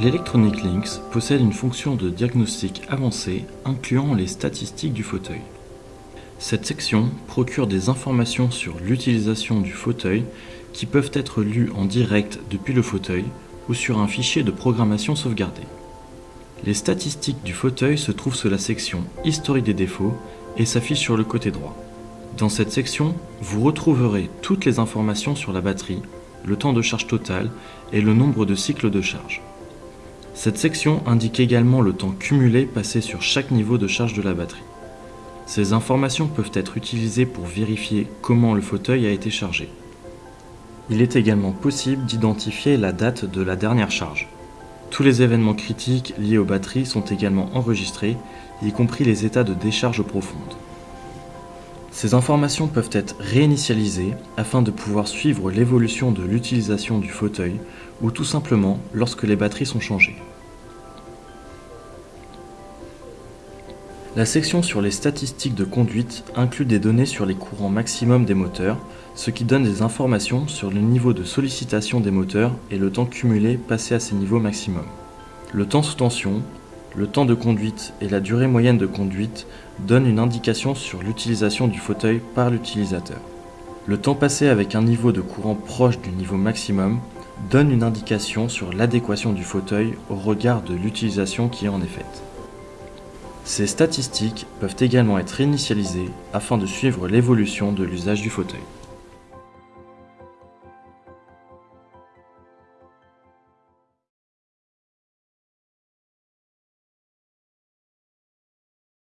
L'Electronic Links possède une fonction de diagnostic avancée incluant les statistiques du fauteuil. Cette section procure des informations sur l'utilisation du fauteuil qui peuvent être lues en direct depuis le fauteuil ou sur un fichier de programmation sauvegardé. Les statistiques du fauteuil se trouvent sous la section Historique des défauts et s'affichent sur le côté droit. Dans cette section, vous retrouverez toutes les informations sur la batterie, le temps de charge total et le nombre de cycles de charge. Cette section indique également le temps cumulé passé sur chaque niveau de charge de la batterie. Ces informations peuvent être utilisées pour vérifier comment le fauteuil a été chargé. Il est également possible d'identifier la date de la dernière charge. Tous les événements critiques liés aux batteries sont également enregistrés, y compris les états de décharge profonde. Ces informations peuvent être réinitialisées afin de pouvoir suivre l'évolution de l'utilisation du fauteuil ou tout simplement lorsque les batteries sont changées. La section sur les statistiques de conduite inclut des données sur les courants maximum des moteurs, ce qui donne des informations sur le niveau de sollicitation des moteurs et le temps cumulé passé à ces niveaux maximum. Le temps sous tension, le temps de conduite et la durée moyenne de conduite donnent une indication sur l'utilisation du fauteuil par l'utilisateur. Le temps passé avec un niveau de courant proche du niveau maximum donne une indication sur l'adéquation du fauteuil au regard de l'utilisation qui en est faite. Ces statistiques peuvent également être initialisées afin de suivre l'évolution de l'usage du fauteuil.